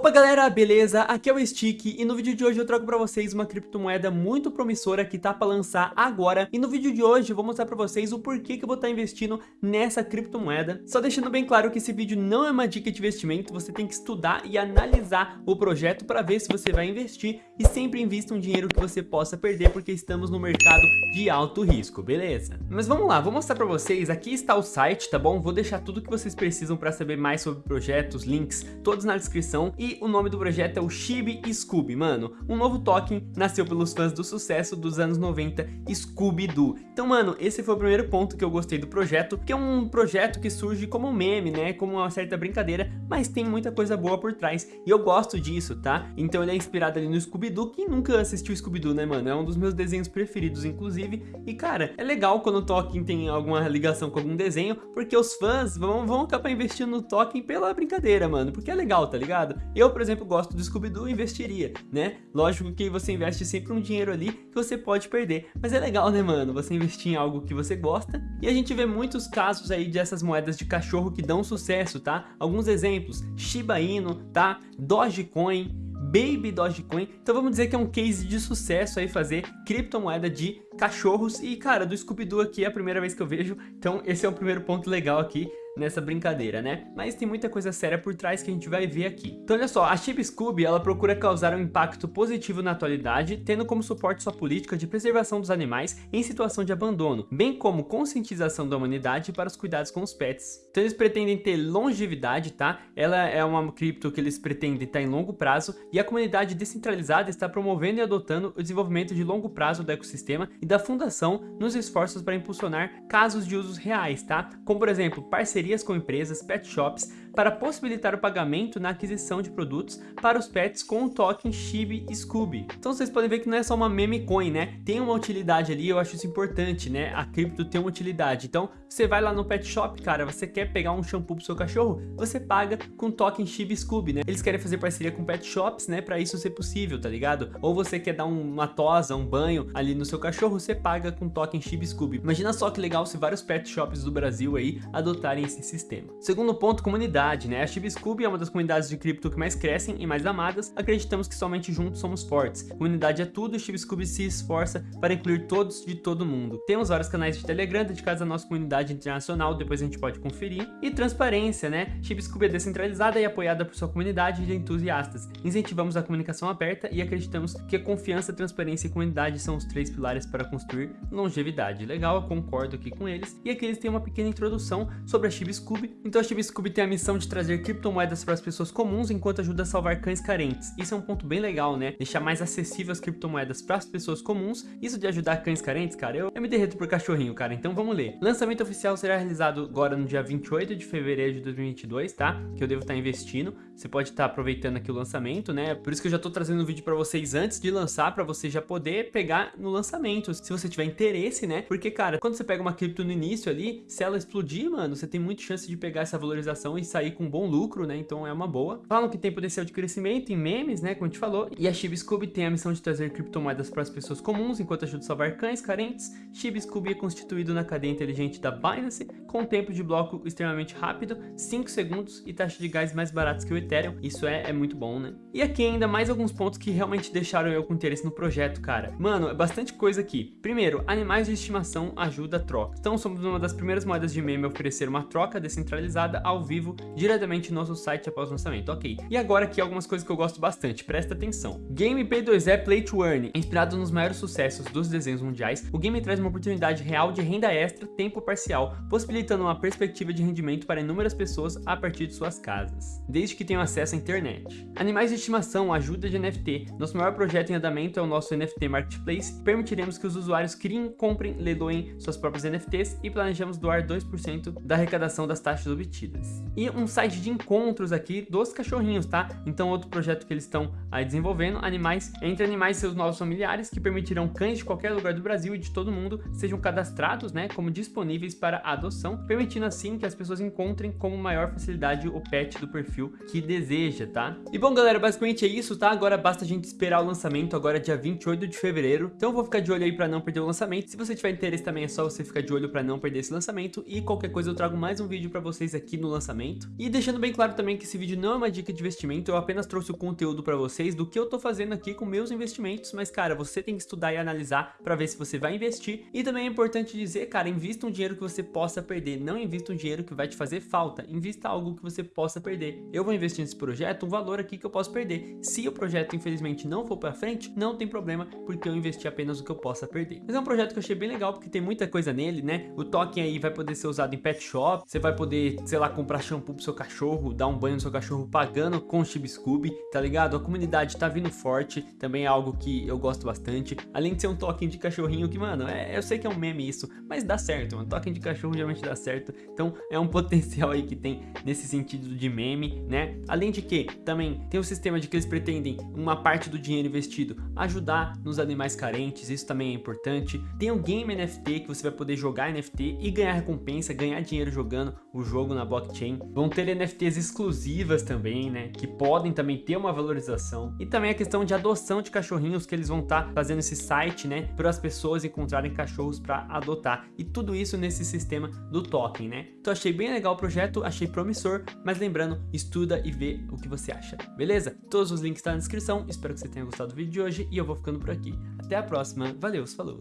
Opa galera, beleza? Aqui é o Stick e no vídeo de hoje eu trago pra vocês uma criptomoeda muito promissora que tá pra lançar agora e no vídeo de hoje eu vou mostrar pra vocês o porquê que eu vou estar tá investindo nessa criptomoeda. Só deixando bem claro que esse vídeo não é uma dica de investimento, você tem que estudar e analisar o projeto para ver se você vai investir e sempre invista um dinheiro que você possa perder porque estamos no mercado de alto risco, beleza? Mas vamos lá, vou mostrar pra vocês, aqui está o site, tá bom? Vou deixar tudo que vocês precisam para saber mais sobre projetos, links, todos na descrição e o nome do projeto é o Chibi Scooby, mano. Um novo token nasceu pelos fãs do sucesso dos anos 90, Scooby-Doo. Então, mano, esse foi o primeiro ponto que eu gostei do projeto, que é um projeto que surge como um meme, né? Como uma certa brincadeira, mas tem muita coisa boa por trás. E eu gosto disso, tá? Então ele é inspirado ali no Scooby-Doo. Quem nunca assistiu Scooby-Doo, né, mano? É um dos meus desenhos preferidos, inclusive. E, cara, é legal quando o token tem alguma ligação com algum desenho, porque os fãs vão, vão acabar investindo no token pela brincadeira, mano. Porque é legal, tá ligado? Eu, por exemplo, gosto do Scooby-Doo e investiria, né? Lógico que você investe sempre um dinheiro ali que você pode perder, mas é legal, né, mano? Você investir em algo que você gosta. E a gente vê muitos casos aí dessas moedas de cachorro que dão sucesso, tá? Alguns exemplos, Shiba Inu, tá? Dogecoin, Baby Dogecoin. Então vamos dizer que é um case de sucesso aí fazer criptomoeda de cachorros. E cara, do Scooby-Doo aqui é a primeira vez que eu vejo, então esse é o primeiro ponto legal aqui nessa brincadeira, né? Mas tem muita coisa séria por trás que a gente vai ver aqui. Então olha só, a Chip Scooby, ela procura causar um impacto positivo na atualidade, tendo como suporte sua política de preservação dos animais em situação de abandono, bem como conscientização da humanidade para os cuidados com os pets. Então eles pretendem ter longevidade, tá? Ela é uma cripto que eles pretendem estar em longo prazo e a comunidade descentralizada está promovendo e adotando o desenvolvimento de longo prazo do ecossistema e da fundação nos esforços para impulsionar casos de usos reais, tá? Como por exemplo, parceria parcerias com empresas, pet shops, para possibilitar o pagamento na aquisição de produtos para os pets com o token Chibi Scooby. Então vocês podem ver que não é só uma meme coin, né? Tem uma utilidade ali, eu acho isso importante, né? A cripto tem uma utilidade. Então você vai lá no pet shop, cara, você quer pegar um shampoo pro seu cachorro, você paga com token Chibi Scooby, né? Eles querem fazer parceria com pet shops, né? Para isso ser possível, tá ligado? Ou você quer dar uma tosa, um banho ali no seu cachorro, você paga com token Chibi Scooby. Imagina só que legal se vários pet shops do Brasil aí adotarem esse sistema. Segundo ponto, comunidade, né? A Scooby é uma das comunidades de cripto que mais crescem e mais amadas. Acreditamos que somente juntos somos fortes. Comunidade é tudo e Scooby se esforça para incluir todos de todo mundo. Temos vários canais de Telegram dedicados à nossa comunidade internacional, depois a gente pode conferir. E transparência, né? Scooby é descentralizada e apoiada por sua comunidade de entusiastas. Incentivamos a comunicação aberta e acreditamos que a confiança, transparência e comunidade são os três pilares para construir longevidade. Legal, eu concordo aqui com eles. E aqui eles têm uma pequena introdução sobre a Scooby. Então a Chibi tem a missão de trazer criptomoedas para as pessoas comuns enquanto ajuda a salvar cães carentes. Isso é um ponto bem legal, né? Deixar mais acessível as criptomoedas para as pessoas comuns. Isso de ajudar cães carentes, cara, eu, eu me derreto por cachorrinho, cara. Então vamos ler. Lançamento oficial será realizado agora no dia 28 de fevereiro de 2022, tá? Que eu devo estar investindo. Você pode estar aproveitando aqui o lançamento, né? Por isso que eu já tô trazendo um vídeo para vocês antes de lançar, para você já poder pegar no lançamento, se você tiver interesse, né? Porque, cara, quando você pega uma cripto no início ali, se ela explodir, mano, você tem muita chance de pegar essa valorização e sair com bom lucro, né? Então é uma boa. Falam que tem potencial de crescimento em memes, né? Como a gente falou. E a Chibi Scooby tem a missão de trazer criptomoedas para as pessoas comuns, enquanto ajuda a salvar cães carentes. Chibi Scooby é constituído na cadeia inteligente da Binance, com tempo de bloco extremamente rápido, 5 segundos e taxa de gás mais baratos que o Ethereum. Isso é, é muito bom, né? E aqui ainda mais alguns pontos que realmente deixaram eu com interesse no projeto, cara. Mano, é bastante coisa aqui. Primeiro, animais de estimação ajuda a troca. Então somos uma das primeiras moedas de meme a oferecer uma troca descentralizada ao vivo diretamente no nosso site após o lançamento. Ok. E agora aqui algumas coisas que eu gosto bastante. Presta atenção. Game P2E Play to Earn. Inspirado nos maiores sucessos dos desenhos mundiais, o game traz uma oportunidade real de renda extra, tempo parcial, possibilitando uma perspectiva de rendimento para inúmeras pessoas a partir de suas casas. Desde que tenham acesso à internet. Animais de estimação, ajuda de NFT. Nosso maior projeto em andamento é o nosso NFT Marketplace. Permitiremos que os usuários criem, comprem, leiloem suas próprias NFTs e planejamos doar 2% da arrecadação das taxas obtidas. E um site de encontros aqui dos cachorrinhos, tá? Então outro projeto que eles estão aí desenvolvendo, animais, entre animais e seus novos familiares, que permitirão cães de qualquer lugar do Brasil e de todo mundo sejam cadastrados, né, como disponíveis para adoção, permitindo assim que as pessoas encontrem com maior facilidade o pet do perfil que deseja seja, tá? E bom, galera, basicamente é isso, tá? Agora basta a gente esperar o lançamento, agora é dia 28 de fevereiro. Então eu vou ficar de olho aí pra não perder o lançamento. Se você tiver interesse também, é só você ficar de olho pra não perder esse lançamento. E qualquer coisa eu trago mais um vídeo pra vocês aqui no lançamento. E deixando bem claro também que esse vídeo não é uma dica de investimento, eu apenas trouxe o conteúdo para vocês do que eu tô fazendo aqui com meus investimentos, mas cara, você tem que estudar e analisar para ver se você vai investir. E também é importante dizer, cara, invista um dinheiro que você possa perder, não invista um dinheiro que vai te fazer falta, invista algo que você possa perder. Eu vou investir nesse projeto um valor aqui que eu posso perder. Se o projeto infelizmente não for para frente, não tem problema, porque eu investi apenas o que eu possa perder. Mas é um projeto que eu achei bem legal porque tem muita coisa nele, né? O token aí vai poder ser usado em pet shop, você vai poder, sei lá, comprar shampoo pro seu cachorro, dar um banho no seu cachorro pagando com o Scooby, tá ligado? A comunidade tá vindo forte, também é algo que eu gosto bastante. Além de ser um token de cachorrinho que, mano, é, eu sei que é um meme isso, mas dá certo, mano. Token de cachorro geralmente dá certo. Então é um potencial aí que tem nesse sentido de meme, né? Além de que também tem o sistema de que eles pretendem uma parte do dinheiro investido ajudar nos animais carentes, isso também é importante. Tem o Game NFT que você vai poder jogar NFT e ganhar recompensa, ganhar dinheiro jogando o jogo na blockchain. Vão ter NFTs exclusivas também, né? Que podem também ter uma valorização. E também a questão de adoção de cachorrinhos que eles vão estar tá fazendo esse site, né? Para as pessoas encontrarem cachorros para adotar. E tudo isso nesse sistema do token, né? Então achei bem legal o projeto, achei promissor, mas lembrando, estuda e vê o que você acha, beleza? Todos os links estão tá na descrição, espero que você tenha gostado do vídeo de hoje e eu vou ficando por aqui. Até a próxima, valeu, falou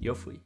e eu fui.